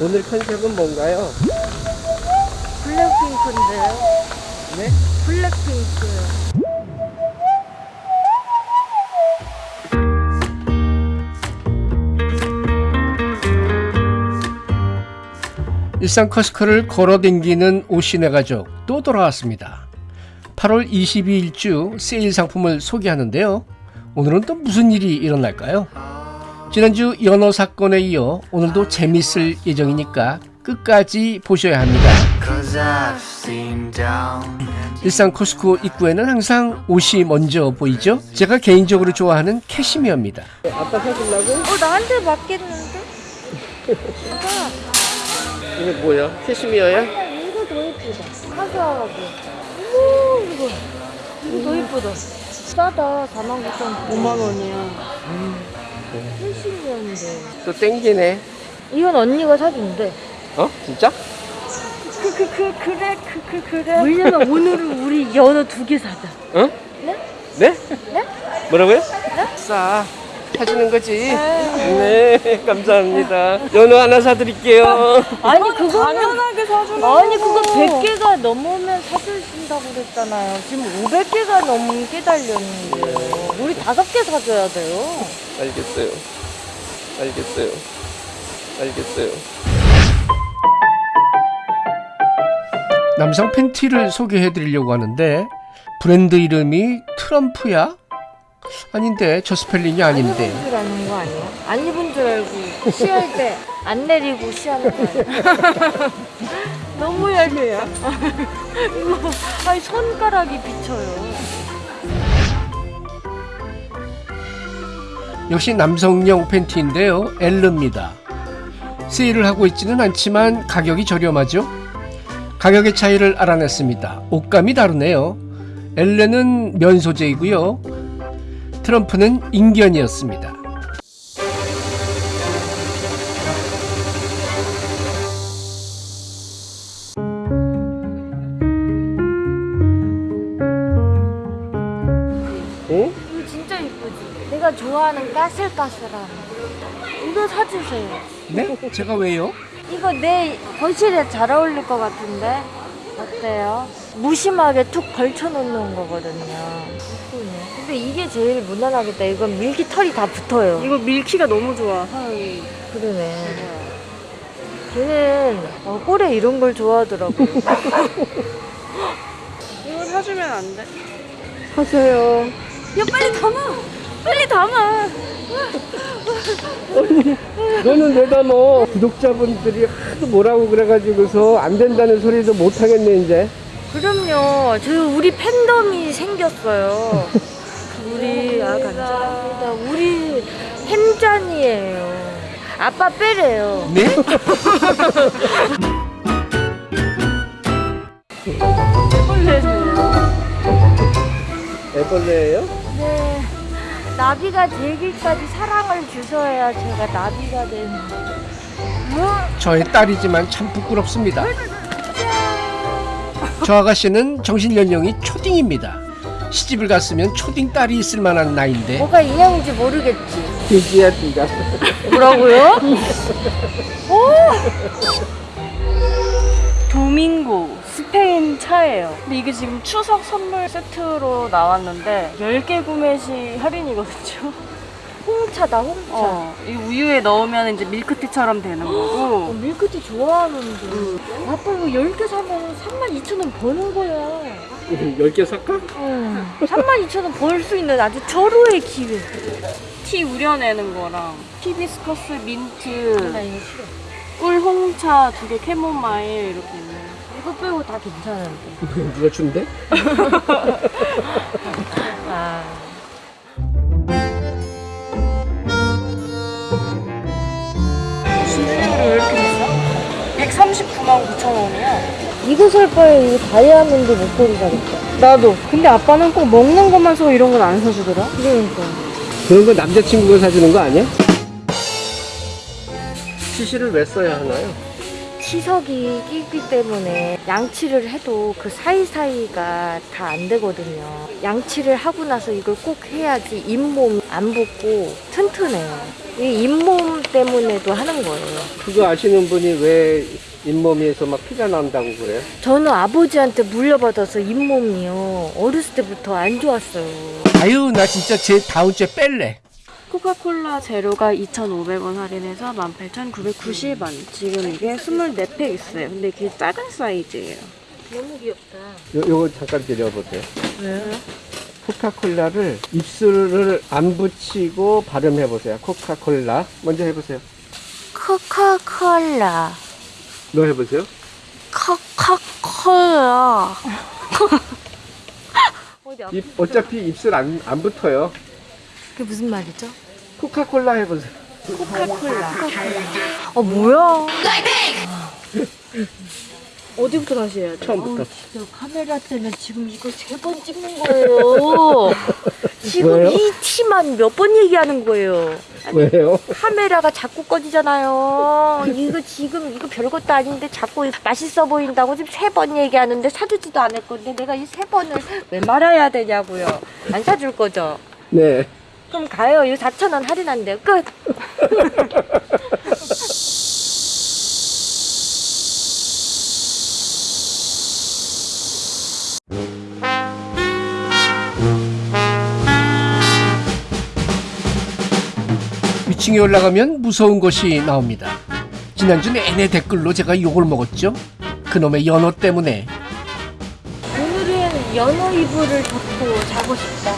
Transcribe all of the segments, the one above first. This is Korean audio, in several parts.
오늘 컨셉은 뭔가요? 블랙핑크인데요. 네? 블랙핑크요. 일산 커스커를 걸어댕기는 오신의 가족 또 돌아왔습니다. 8월 22일 주 세일 상품을 소개하는데요. 오늘은 또 무슨 일이 일어날까요? 지난주 연어 사건에 이어 오늘도 재밌을 예정이니까 끝까지 보셔야 합니다. 일산 코스코 입구에는 항상 옷이 먼저 보이죠? 제가 개인적으로 좋아하는 캐시미어입니다. 아빠 사주려고? 어, 나한테 맞겠는데? 이게 뭐야? 캐시미어야? 이거 더 예쁘다. 카주얼하게. 어머, 이거. 이거 더 예쁘다. 싸다. 49,000원. 5만 원이야. 80년인데. 또 땡기네. 이건 언니가 사준대. 어? 진짜? 그, 그, 그, 그래, 그, 그, 그래. 왜냐면 오늘은 우리 연어 두 개 사자. 어? 네? 네? 네? 뭐라고요? 싸. 사주는 거지? 네, 감사합니다. 연어 하나 사드릴게요. 아니, 그거 당연하게 사주는 아니, 그거 100개가 넘으면 사주신다고 그랬잖아요. 지금 500개가 넘게 달렸는데. 우리 다섯 개 사줘야 돼요. 알겠어요. 알겠어요. 알겠어요. 남성 팬티를 소개해 드리려고 하는데 브랜드 이름이 트럼프야? 아닌데 저 스펠링이 안 아닌데 입은 줄 아는 거 아니야? 안 입은 줄 알고 쉬할 때 안 내리고 쉬하는 거 아니야? 너무. 이거 아니 손가락이 비쳐요. 역시 남성용 팬티인데요. 엘르입니다. 세일을 하고 있지는 않지만 가격이 저렴하죠. 가격의 차이를 알아냈습니다. 옷감이 다르네요. 엘레는 면 소재이고요. 트럼프는 인견이었습니다 좋아하는 까슬까슬한 이거 사주세요. 네? 제가 왜요? 이거 내 거실에 잘 어울릴 것 같은데 어때요? 무심하게 툭 걸쳐놓는 거거든요. 이쁘네. 근데 이게 제일 무난하겠다. 이건 밀기 털이 다 붙어요. 이거 밀키가 너무 좋아 그러네. 걔는 어, 꼴에 이런 걸 좋아하더라고. 이거 사주면 안 돼? 하세요. 야 빨리 담아. 빨리 담아. 너는 왜 담어? 구독자분들이 하도 뭐라고 그래가지고서 안 된다는 소리도 못 하겠네 이제. 그럼요. 저 우리 팬덤이 생겼어요. 우리 아 감사합니다. 우리 햄짠이에요. 아빠 빼래요. 네? 애벌레예요? 네. 나비가 되기까지 사랑을 주셔야 제가 나비가 되는. 뭐? 저의 딸이지만 참 부끄럽습니다. 저 아가씨는 정신 연령이 초딩입니다. 시집을 갔으면 초딩 딸이 있을 만한 나이인데 뭐가 인형인지 모르겠지. 돼지야 네가. 뭐라고요? 도밍고 스페인 차예요 근데 이게 지금 추석 선물 세트로 나왔는데 10개 구매 시 할인이거든요 홍차다 홍차. 어, 이 우유에 넣으면 이제 밀크티처럼 되는 어, 거고 밀크티 좋아하는데. 아빠 이거 10개 사면 32,000원 버는 거야. 10개 살까? 응. 32,000원 벌 수 있는 아주 절호의 기회. 티 우려내는 거랑 히비스커스 민트 나 이거 싫어. 꿀 홍차 두 개 캐모마일 이렇게 있네 요 이거 빼고 다 괜찮은데. 누가 준대? 아. 진주를 왜 이렇게 비싸? 139만 9천 원이야 이거 살 바에 이거 다이아몬드 목걸이 사겠다. 나도 근데 아빠는 꼭 먹는 것만 서 이런 건 안 사주더라 그러니까. 그런 거 남자친구가 사주는 거 아니야? CC를 왜 써야 하나요? 시석이 끼기 때문에 양치를 해도 그 사이사이가 다 안 되거든요. 양치를 하고 나서 이걸 꼭 해야지 잇몸 안 붓고 튼튼해요. 이 잇몸 때문에도 하는 거예요. 그거 아시는 분이 왜 잇몸에서 막 피가 난다고 그래요? 저는 아버지한테 물려받아서 잇몸이요. 어렸을 때부터 안 좋았어요. 아유 나 진짜 제 다음 주에 뺄래. 코카콜라 제로가 2,500원 할인해서 18,990원. 지금 이게 24팩 있어요. 근데 이게 작은 사이즈예요. 너무 귀엽다. 요, 요거 잠깐 드려보세요. 왜요? 코카콜라를 입술을 안 붙이고 발음해보세요. 코카콜라. 먼저 해보세요. 코카콜라. 너 해보세요. 코카콜라. 입, 어차피 입술 안, 안 붙어요. 그게 무슨 말이죠? 코카콜라 해보세요. 코카콜라. 어 뭐야? 어디부터 다시 해야 돼? 처음부터. 진짜 카메라 때문에 지금 이거 세 번 찍는 거예요. 지금 왜요? 이 티만 몇 번 얘기하는 거예요. 왜요? 카메라가 자꾸 꺼지잖아요. 이거 지금 이거 별것도 아닌데 자꾸 맛있어 보인다고 지금 세 번 얘기하는데 사주지도 않을 건데 내가 이 세 번을 왜 말아야 되냐고요. 안 사줄 거죠? 네. 그럼 가요. 이거 4,000원 할인한대요. 끝. 위층에 올라가면 무서운 것이 나옵니다. 지난주 내내 댓글로 제가 욕을 먹었죠. 그놈의 연어 때문에 오늘은 연어 이불을 덮고 자고 싶다.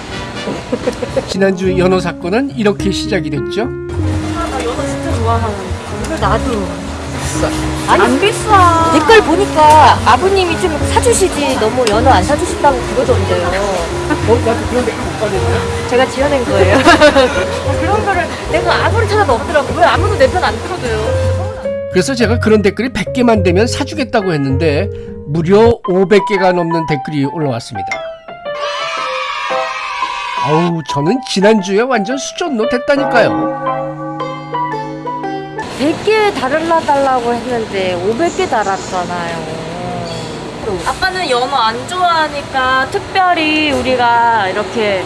지난주 연어 사건은 이렇게 시작이 됐죠. 나 연어 진짜 좋아하는데. 나도. 안 비싸. 댓글 보니까 아버님이 좀 사주시지 너무 연어 안 사주신다고 그러던데요. 어, 나도 그런 댓글 못 봤는데. 제가 지어낸 거예요. 뭐 그런 거를 내가 아무리 찾아도 없더라고. 왜 아무도 내 편 안 들어줘요? 그래서 제가 그런 댓글이 100개만 되면 사주겠다고 했는데 무려 500개가 넘는 댓글이 올라왔습니다. 아우 저는 지난주에 완전 수전노 됐다니까요. 100개 달아달라고 했는데 500개 달았잖아요. 아빠는 연어 안 좋아하니까 특별히 우리가 이렇게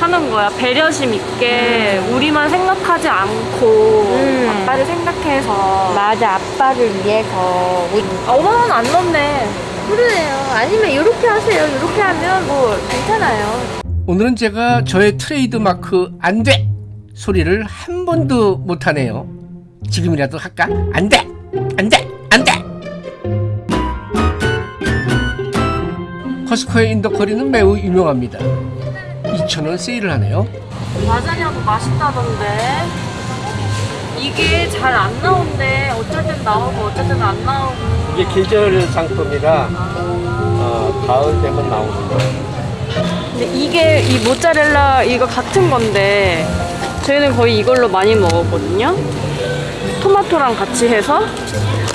하는 거야. 배려심 있게 우리만 생각하지 않고 음. 아빠를 생각해서. 맞아, 아빠를 위해서. 아, 5만 원 안 넣네. 그러네요. 아니면 이렇게 하세요. 이렇게 하면 뭐 괜찮아요. 오늘은 제가 저의 트레이드 마크 안 돼! 소리를 한 번도 못 하네요. 지금이라도 할까? 안 돼! 안 돼! 안 돼! 코스트코의 인도커리는 매우 유명합니다. 2,000원 세일을 하네요. 라자냐도 맛있다던데. 이게 잘 안 나온대. 어쩔 땐 나오고 어쩔 땐 안 나오고. 이게 계절 상품이라 어, 가을 되면 나오는 거예요. 근데 이게 이 모짜렐라 이거 같은 건데 저희는 거의 이걸로 많이 먹었거든요. 토마토랑 같이 해서.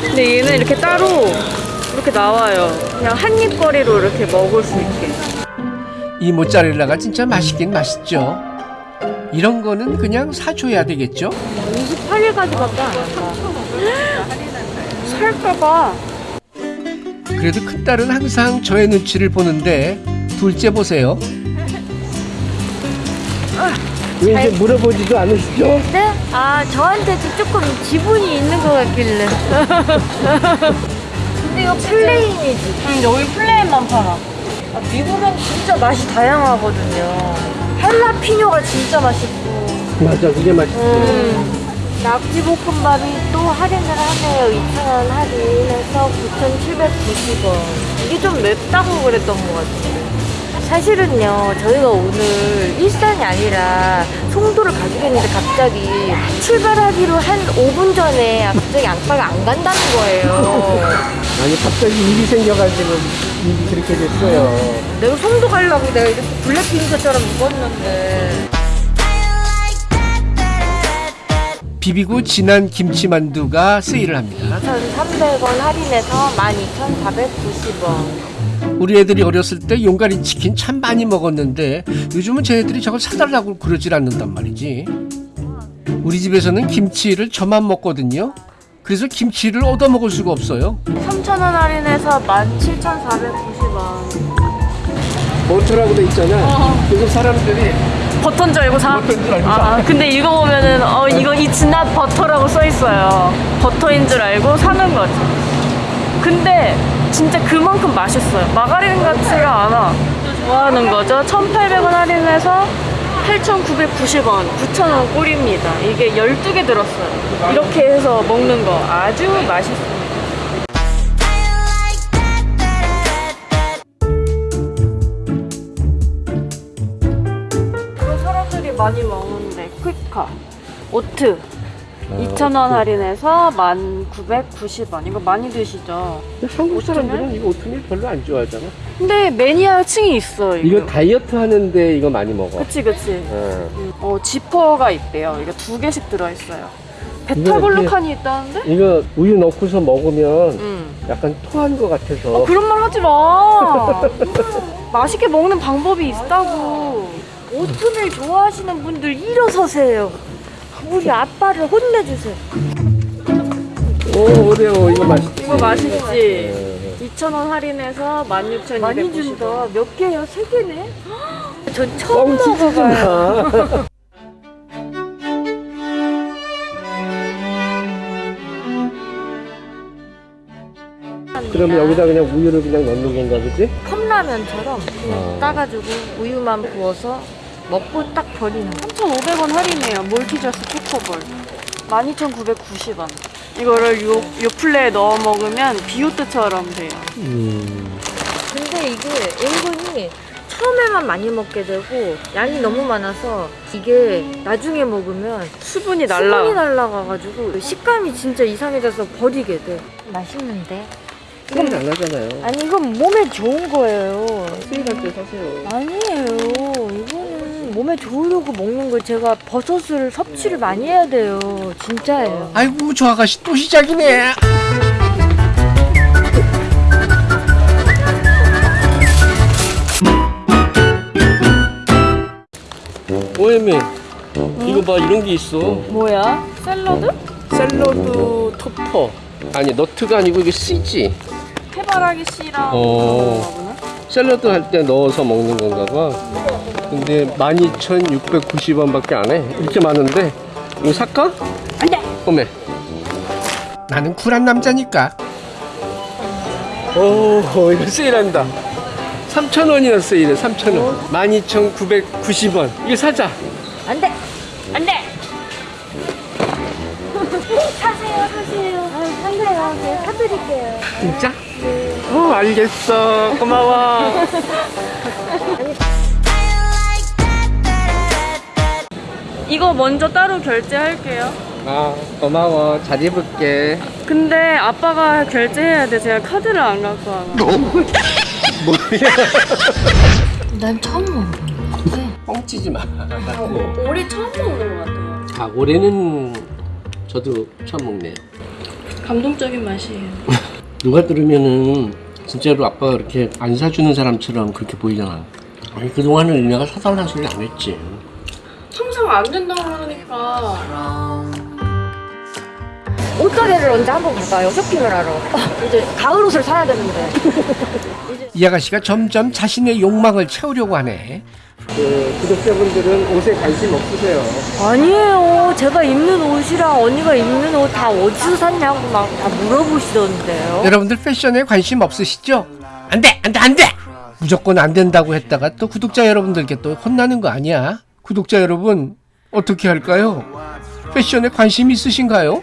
근데 얘는 이렇게 따로 이렇게 나와요. 그냥 한 입거리로 이렇게 먹을 수 있게. 이 모짜렐라가 진짜 맛있긴 맛있죠. 이런 거는 그냥 사줘야 되겠죠? 28일까지밖에 안 한다. 살까봐. 그래도 큰딸은 항상 저의 눈치를 보는데 둘째 보세요. 왜 이제 물어보지도 않으시죠? 네? 아, 저한테도 조금 지분이 있는 것 같길래. 근데 이거 plain이지. 응, 여기 plain만 팔아. 아, 미국은 진짜 맛이 다양하거든요. 할라피뇨가 진짜 맛있고. 맞아, 그게 맛있죠. 음. 낙지볶음밥이 또 할인을 하네요. 2,000원 할인해서 9,790원. 이게 좀 맵다고 그랬던 것 같아요. 사실은요, 저희가 오늘 일산이 아니라 송도를 가기로 했는데 갑자기 출발하기로 한 5분 전에 갑자기 양파가 안 간다는 거예요. 아니, 갑자기 일이 생겨가지고 일이 그렇게 됐어요. 내가 송도 가려고 내가 이렇게 블랙핑크처럼 입었는데. 비비고 진한 김치만두가 세일을 합니다. 1,300원 할인해서 12,490원. 우리 애들이 어렸을 때 용가리 치킨 참 많이 먹었는데 요즘은 제 애들이 저걸 사달라고 그러질 않는단 말이지. 우리 집에서는 김치를 저만 먹거든요. 그래서 김치를 얻어 먹을 수가 없어요. 3,000원 할인해서 17,490원. 버터라고 돼 있잖아. 그래서 사람들이 버터인 줄 알고 사? 버터인 줄 알고 사. 아, 근데 이거 보면은, 어, 이거 it's not 버터라고 써 있어요. 버터인 줄 알고 사는 거지. 근데 진짜 그만큼 맛있어요. 마가린 같지가 않아. 좋아하는 거죠. 1,800원 할인해서 8,990원, 9,000원 꼴입니다. 이게 12개 들었어요. 이렇게 해서 먹는 거 아주 맛있어요. 많이 먹는데 퀵카 오트 2,000원 할인해서 1,990원 이거 많이 드시죠? 한국 사람들은 이거 오트밀 별로 안 좋아하잖아. 근데 매니아층이 있어 이거 이거 다이어트 하는데 이거 많이 먹어. 그치 그치 어. 어 지퍼가 있대요 이거 두 개씩 들어있어요 이거 베타글루칸이 있다는데? 이거 우유 넣고서 먹으면 응 약간 토한 것 같아서. 어, 그런 말 하지 마 맛있게 먹는 방법이 있다고 오트밀 좋아하시는 분들 일어서세요. 우리 아빠를 혼내주세요. 오 오레오 이거 맛있지. 이거 맛있지? 어. 2,000원 할인해서 16,290원 많이 준다. 몇 개요? 세 개네? 전 처음 먹어봐요. 마. 그러면 여기다 그냥 우유를 그냥 넣는 건가 보지? 컵라면처럼 어. 따가지고 우유만 부어서 먹고 딱 버리는 거. 3,500원 할인해요. 몰티저스 초코볼. 12,990원. 이거를 요, 요 플레에 넣어 먹으면 비오트처럼 돼요. 음. 근데 이게 은근히 처음에만 많이 먹게 되고 양이 너무 많아서 이게 나중에 먹으면 수분이 수분이 날라. 날라가가지고 식감이 진짜 이상해져서 버리게 돼. 맛있는데? 안 하잖아요. 아니 이건 몸에 좋은 거예요. 세일할 때 사세요. 아니에요. 몸에 좋으려고 먹는 거 제가 버섯을 섭취를 많이 해야 돼요. 진짜예요. 아이고 저 아가씨 또 시작이네. 오해미 이거 봐 이런 게 있어. 뭐야? 샐러드? 샐러드 토퍼. 아니 너트가 아니고 이게 씨지. 해바라기 씨랑 어. 샐러드 할 때 넣어서 먹는 건가 봐. 근데 12,690원 밖에 안 해. 이렇게 많은데 이거 살까? 안 돼! 어메. 나는 쿨한 남자니까. 오, 이거 세일한다. 3,000원이나 세일해, 3,000원. 12,990원. 이거 사자. 안 돼! 안 돼! 사세요, 사세요. 아, 사세요. 제가 사드릴게요. 진짜? 어, 알겠어. 고마워. 이거 먼저 따로 결제할게요. 아, 고마워. 잘 입을게. 근데 아빠가 결제해야 돼. 제가 카드를 안 갖고 와서. 뭐야? 난 처음 먹어보는 것 같아. 뻥치지 마. 올해 처음 먹는 것 같아요. 아, 올해는 저도 처음 먹네요. 감동적인 맛이에요. 누가 들으면은 진짜로 아빠가 이렇게 안 사주는 사람처럼 그렇게 보이잖아. 아니 그동안은 내가 사달라는 소리 안 했지. 항상 안 된다고 그러니까. 옷가게를 언제 한번 갈까요? 쇼핑을 하러. 이제 가을 옷을 사야 되는데. 이 아가씨가 점점 자신의 욕망을 채우려고 하네. 그 구독자분들은 옷에 관심 없으세요. 아니에요. 제가 입는 옷이랑 언니가 입는 옷 다 어디서 샀냐고 막 다 물어보시던데요. 여러분들 패션에 관심 없으시죠? 안 돼, 안 돼, 안 돼! 무조건 안 된다고 했다가 또 구독자 여러분들께 또 혼나는 거 아니야? 구독자 여러분, 어떻게 할까요? 패션에 관심 있으신가요?